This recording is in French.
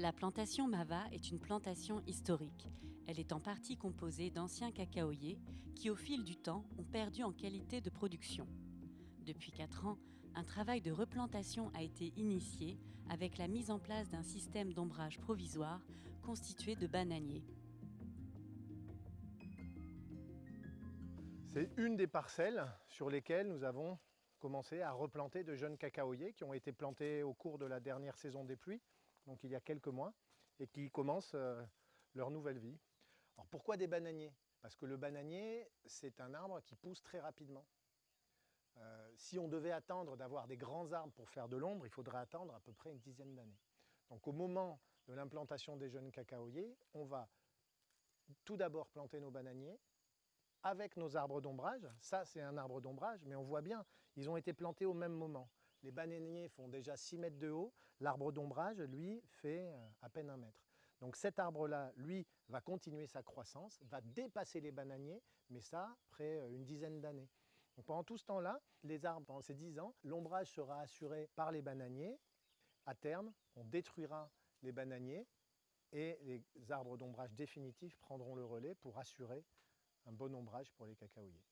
La plantation Mava est une plantation historique. Elle est en partie composée d'anciens cacaoyers qui, au fil du temps, ont perdu en qualité de production. Depuis 4 ans, un travail de replantation a été initié avec la mise en place d'un système d'ombrage provisoire constitué de bananiers. C'est une des parcelles sur lesquelles nous avons commencé à replanter de jeunes cacaoyers qui ont été plantés au cours de la dernière saison des pluies donc il y a quelques mois, et qui commencent euh, leur nouvelle vie. Alors pourquoi des bananiers? Parce que le bananier, c'est un arbre qui pousse très rapidement. Euh, si on devait attendre d'avoir des grands arbres pour faire de l'ombre, il faudrait attendre à peu près une dizaine d'années. Donc au moment de l'implantation des jeunes cacaoyers, on va tout d'abord planter nos bananiers avec nos arbres d'ombrage. Ça, c'est un arbre d'ombrage, mais on voit bien, ils ont été plantés au même moment. Les bananiers font déjà 6 mètres de haut, l'arbre d'ombrage, lui, fait euh, à peine un mètre. Donc cet arbre-là, lui, va continuer sa croissance, va dépasser les bananiers, mais ça, après euh, une dizaine d'années. Pendant tout ce temps-là, les arbres, pendant ces 10 ans, l'ombrage sera assuré par les bananiers. À terme, on détruira les bananiers et les arbres d'ombrage définitifs prendront le relais pour assurer un bon ombrage pour les cacaoyers.